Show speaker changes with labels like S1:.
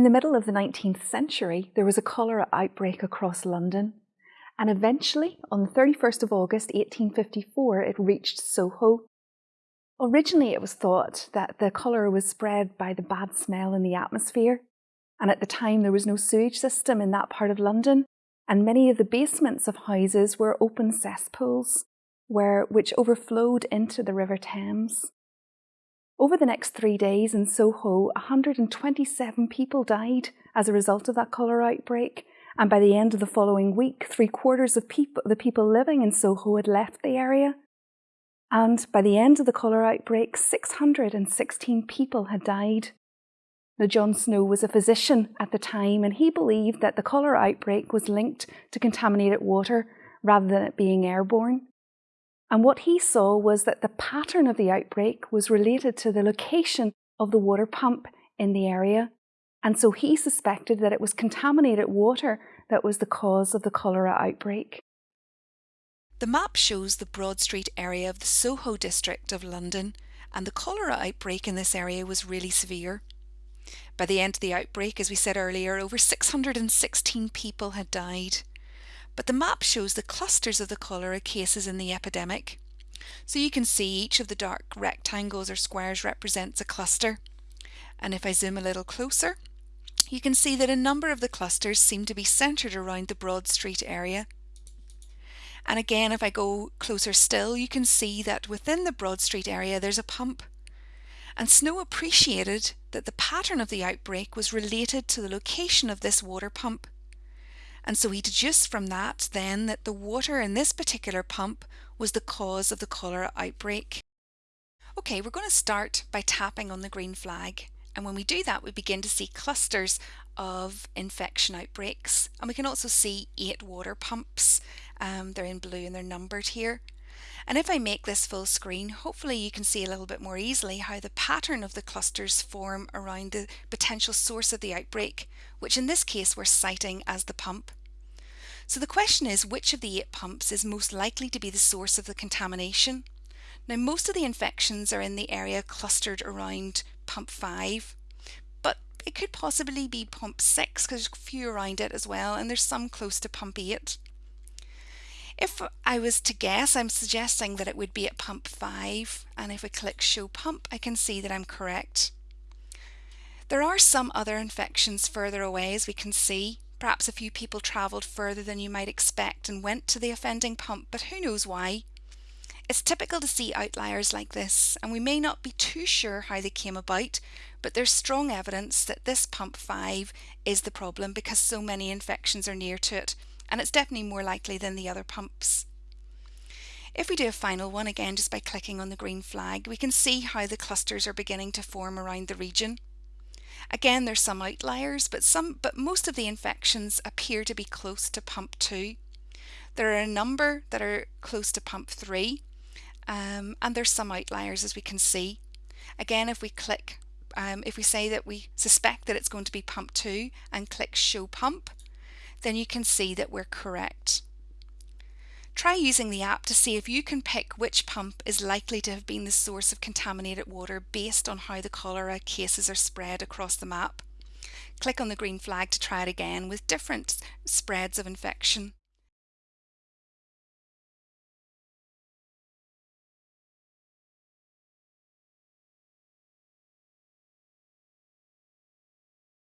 S1: In the middle of the 19th century, there was a cholera outbreak across London, and eventually, on the 31st of August 1854, it reached Soho. Originally, it was thought that the cholera was spread by the bad smell in the atmosphere, and at the time there was no sewage system in that part of London, and many of the basements of houses were open cesspools, where, which overflowed into the River Thames. Over the next three days in Soho, 127 people died as a result of that cholera outbreak, and by the end of the following week, three quarters of people, the people living in Soho had left the area. And by the end of the cholera outbreak, 616 people had died. Now, John Snow was a physician at the time, and he believed that the cholera outbreak was linked to contaminated water rather than it being airborne. And what he saw was that the pattern of the outbreak was related to the location of the water pump in the area. And so he suspected that it was contaminated water that was the cause of the cholera outbreak.
S2: The map shows the Broad Street area of the Soho district of London, and the cholera outbreak in this area was really severe. By the end of the outbreak, as we said earlier, over 616 people had died but the map shows the clusters of the cholera cases in the epidemic. So you can see each of the dark rectangles or squares represents a cluster. And if I zoom a little closer, you can see that a number of the clusters seem to be centred around the Broad Street area. And again, if I go closer still, you can see that within the Broad Street area there's a pump. And Snow appreciated that the pattern of the outbreak was related to the location of this water pump. And so he deduced from that then that the water in this particular pump was the cause of the cholera outbreak. Okay, we're going to start by tapping on the green flag. And when we do that, we begin to see clusters of infection outbreaks. And we can also see eight water pumps. Um, they're in blue and they're numbered here. And if I make this full screen, hopefully you can see a little bit more easily how the pattern of the clusters form around the potential source of the outbreak, which in this case we're citing as the pump. So the question is which of the eight pumps is most likely to be the source of the contamination? Now most of the infections are in the area clustered around pump 5, but it could possibly be pump 6 because there's a few around it as well and there's some close to pump 8. If I was to guess, I'm suggesting that it would be at pump 5 and if I click show pump I can see that I'm correct. There are some other infections further away as we can see. Perhaps a few people travelled further than you might expect and went to the offending pump, but who knows why? It's typical to see outliers like this, and we may not be too sure how they came about, but there's strong evidence that this pump 5 is the problem because so many infections are near to it, and it's definitely more likely than the other pumps. If we do a final one again just by clicking on the green flag, we can see how the clusters are beginning to form around the region. Again, there's some outliers, but some but most of the infections appear to be close to pump 2. There are a number that are close to pump 3, um, and there's some outliers as we can see. Again, if we click, um, if we say that we suspect that it's going to be pump 2 and click show pump, then you can see that we're correct. Try using the app to see if you can pick which pump is likely to have been the source of contaminated water based on how the cholera cases are spread across the map. Click on the green flag to try it again with different spreads of infection.